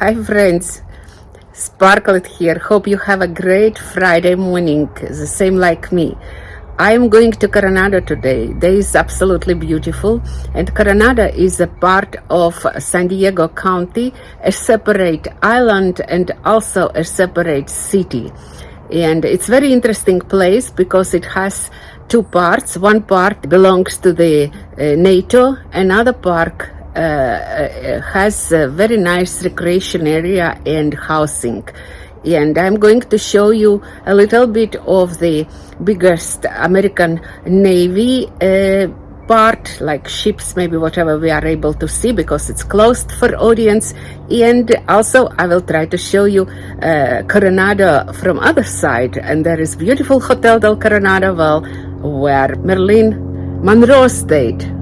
Hi friends, Sparklet here. Hope you have a great Friday morning, the same like me. I am going to Coronado today. Day is absolutely beautiful, and Coronado is a part of San Diego County, a separate island and also a separate city. And it's very interesting place because it has two parts. One part belongs to the uh, NATO, another part uh, uh, has a very nice recreation area and housing. And I'm going to show you a little bit of the biggest American Navy uh, part, like ships, maybe whatever we are able to see because it's closed for audience. And also I will try to show you uh, Coronado from other side. And there is beautiful Hotel del Coronado, well, where Marilyn Monroe stayed.